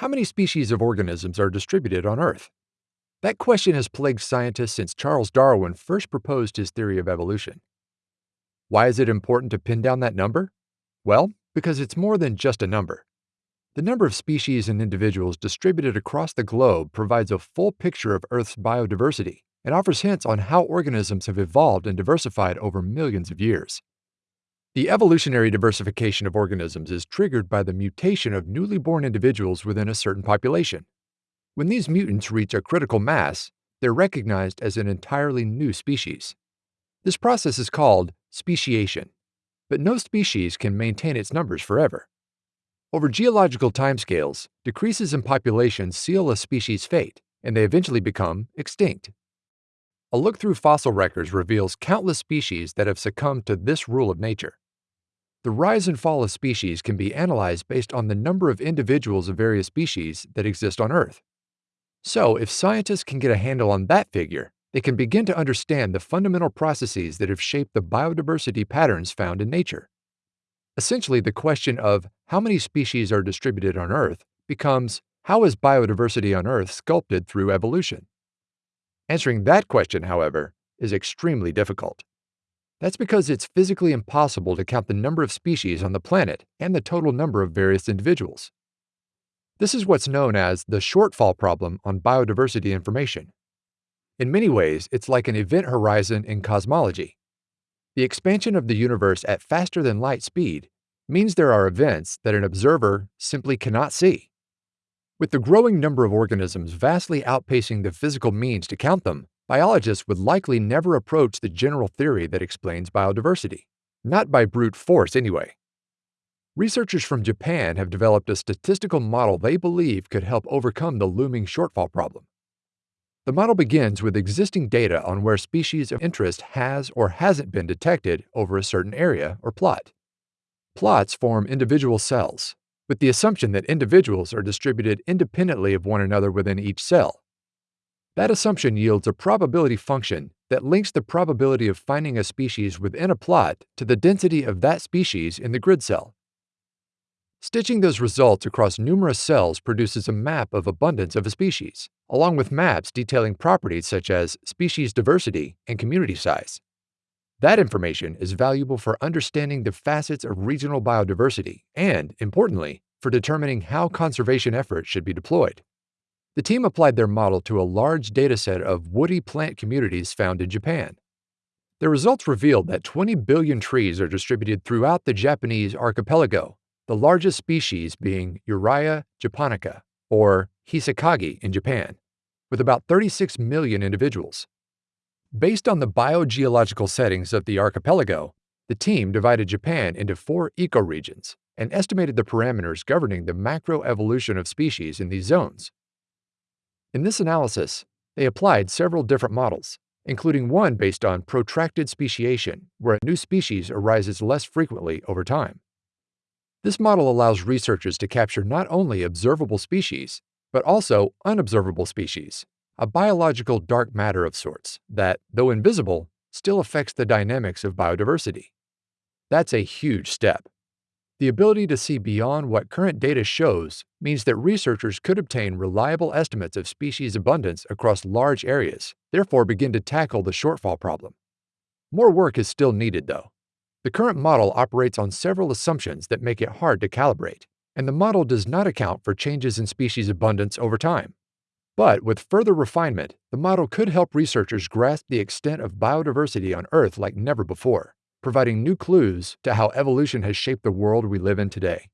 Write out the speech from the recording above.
How many species of organisms are distributed on Earth? That question has plagued scientists since Charles Darwin first proposed his theory of evolution. Why is it important to pin down that number? Well, because it's more than just a number. The number of species and individuals distributed across the globe provides a full picture of Earth's biodiversity and offers hints on how organisms have evolved and diversified over millions of years. The evolutionary diversification of organisms is triggered by the mutation of newly born individuals within a certain population. When these mutants reach a critical mass, they're recognized as an entirely new species. This process is called speciation, but no species can maintain its numbers forever. Over geological timescales, decreases in population seal a species' fate, and they eventually become extinct. A look through fossil records reveals countless species that have succumbed to this rule of nature. The rise and fall of species can be analyzed based on the number of individuals of various species that exist on Earth. So, if scientists can get a handle on that figure, they can begin to understand the fundamental processes that have shaped the biodiversity patterns found in nature. Essentially, the question of how many species are distributed on Earth becomes how is biodiversity on Earth sculpted through evolution? Answering that question, however, is extremely difficult. That's because it's physically impossible to count the number of species on the planet and the total number of various individuals. This is what's known as the shortfall problem on biodiversity information. In many ways, it's like an event horizon in cosmology. The expansion of the universe at faster than light speed means there are events that an observer simply cannot see. With the growing number of organisms vastly outpacing the physical means to count them, biologists would likely never approach the general theory that explains biodiversity. Not by brute force, anyway. Researchers from Japan have developed a statistical model they believe could help overcome the looming shortfall problem. The model begins with existing data on where species of interest has or hasn't been detected over a certain area or plot. Plots form individual cells, with the assumption that individuals are distributed independently of one another within each cell. That assumption yields a probability function that links the probability of finding a species within a plot to the density of that species in the grid cell. Stitching those results across numerous cells produces a map of abundance of a species, along with maps detailing properties such as species diversity and community size. That information is valuable for understanding the facets of regional biodiversity and, importantly, for determining how conservation efforts should be deployed. The team applied their model to a large dataset of woody plant communities found in Japan. The results revealed that 20 billion trees are distributed throughout the Japanese archipelago, the largest species being Eurya japonica, or Hisakaki in Japan, with about 36 million individuals. Based on the biogeological settings of the archipelago, the team divided Japan into four ecoregions and estimated the parameters governing the macroevolution of species in these zones. In this analysis, they applied several different models, including one based on protracted speciation, where a new species arises less frequently over time. This model allows researchers to capture not only observable species, but also unobservable species, a biological dark matter of sorts that, though invisible, still affects the dynamics of biodiversity. That's a huge step. The ability to see beyond what current data shows means that researchers could obtain reliable estimates of species abundance across large areas, therefore begin to tackle the shortfall problem. More work is still needed, though. The current model operates on several assumptions that make it hard to calibrate, and the model does not account for changes in species abundance over time. But with further refinement, the model could help researchers grasp the extent of biodiversity on Earth like never before, providing new clues to how evolution has shaped the world we live in today.